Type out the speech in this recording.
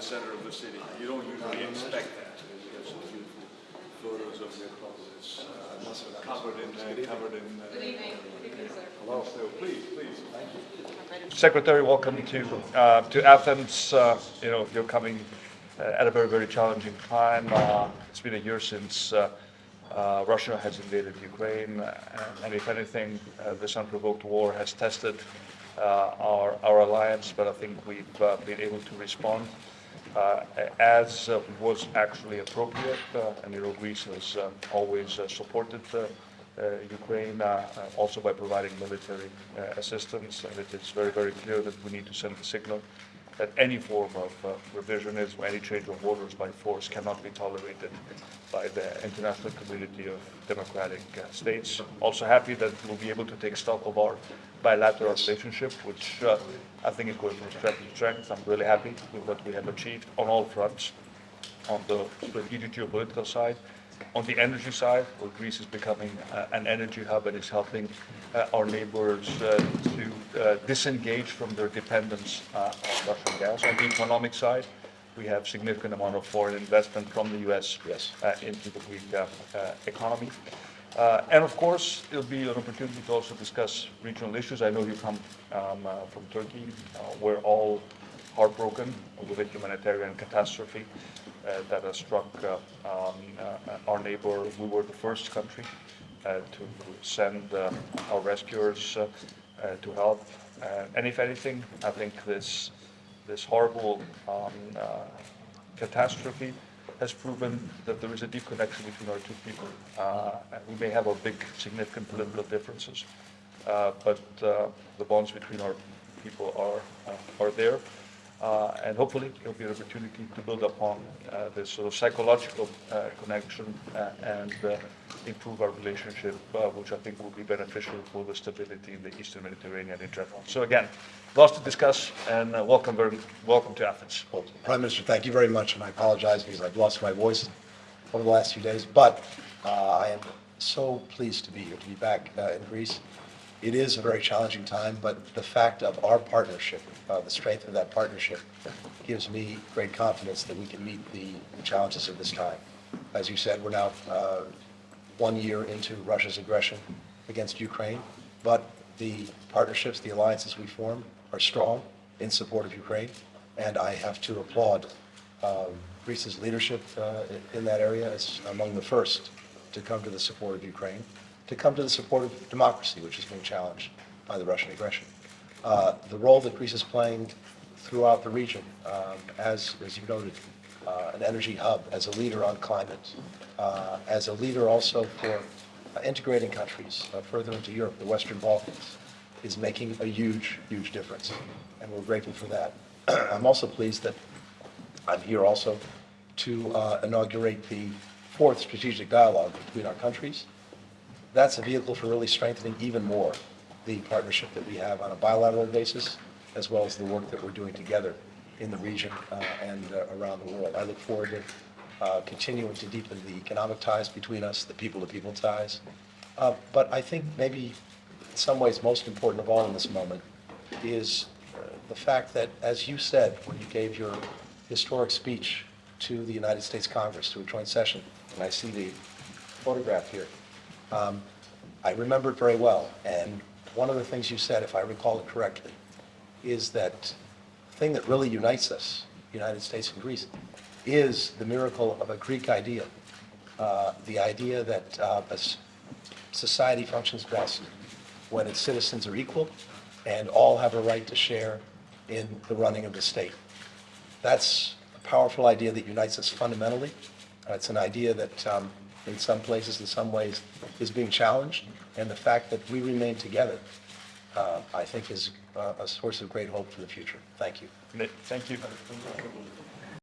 center of the city. You don't usually expect that. You have some beautiful photos of the Acropolis uh, covered in, uh, covered in. uh, Good evening. Good evening, sir. Hello, so please, please. Secretary, welcome to uh, to Athens. Uh, you know, you're coming uh, at a very very challenging time. Uh, it's been a year since uh, uh, Russia has invaded Ukraine, uh, and if anything, uh, this unprovoked war has tested uh, our our alliance. But I think we've uh, been able to respond uh, as uh, was actually appropriate, uh, and you know, Greece has uh, always uh, supported. Uh, uh, Ukraine, uh, uh, also by providing military uh, assistance. And it is very, very clear that we need to send a signal that any form of uh, revisionism, any change of borders by force cannot be tolerated by the international community of democratic uh, states. Also happy that we'll be able to take stock of our bilateral relationship, which uh, I think is going from strength to strength. I'm really happy with what we have achieved on all fronts on the strategic geopolitical side. On the energy side, where Greece is becoming uh, an energy hub and is helping uh, our neighbors uh, to uh, disengage from their dependence uh, on Russian gas. On the economic side, we have significant amount of foreign investment from the U.S. Yes. uh, into the Greek uh, uh, economy. Uh, And of course, it'll be an opportunity to also discuss regional issues. I know you come um, uh, from Turkey. Uh, We're all heartbroken over the humanitarian catastrophe uh, that has struck uh, um, uh, our neighbor. We were the first country to send our rescuers to help. And if anything, I think this, this horrible um, catastrophe has proven that there is a deep connection between our two people. Uh, we may have our big, significant political differences, uh, but uh, the bonds between our people are, are there. Uh, and hopefully, it'll be an opportunity to build upon uh, this sort of psychological uh, connection uh, and uh, improve our relationship, uh, which I think will be beneficial for the stability in the Eastern Mediterranean in general. So again, lots to discuss, and welcome, very, welcome to Athens. Well, Prime Minister, thank you very much, and I apologize because I've lost my voice over the last few days, but I am so pleased to be here, to be back in Greece. It is a very challenging time, but the fact of our partnership, uh, the strength of that partnership, gives me great confidence that we can meet the challenges of this time. As you said, we're now uh, one year into Russia's aggression against Ukraine, but the partnerships, the alliances we form are strong in support of Ukraine, and I have to applaud um, Greece's leadership uh, in that area as among the first to come to the support of Ukraine, to come to the support of democracy, which is being challenged by the Russian aggression. Uh, The role that Greece is playing throughout the region, um, as, as you noted, uh, an energy hub, as a leader on climate, uh, as a leader also for uh, integrating countries uh, further into Europe, the Western Balkans, is making a huge, huge difference, and we're grateful for that. I'm also pleased that I'm here also to uh, inaugurate the fourth strategic dialogue between our countries. That's a vehicle for really strengthening even more the partnership that we have on a bilateral basis, as well as the work that we're doing together in the region uh, and uh, around the world. I look forward to uh, continuing to deepen the economic ties between us, the people-to-people ties. Uh, But I think maybe in some ways most important of all in this moment is uh, the fact that, as you said when you gave your historic speech to the United States Congress, to a joint session, and I see the photograph here, um, I remember it very well, and one of the things you said, if I recall it correctly, is that the thing that really unites us, United States and Greece, is the miracle of a Greek idea, uh, the idea that uh, a society functions best when its citizens are equal and all have a right to share in the running of the state. That's a powerful idea that unites us fundamentally. It's an idea that um, in some places, in some ways, is being challenged. And the fact that we remain together, uh, I think, is uh, a source of great hope for the future. Thank you. Thank you.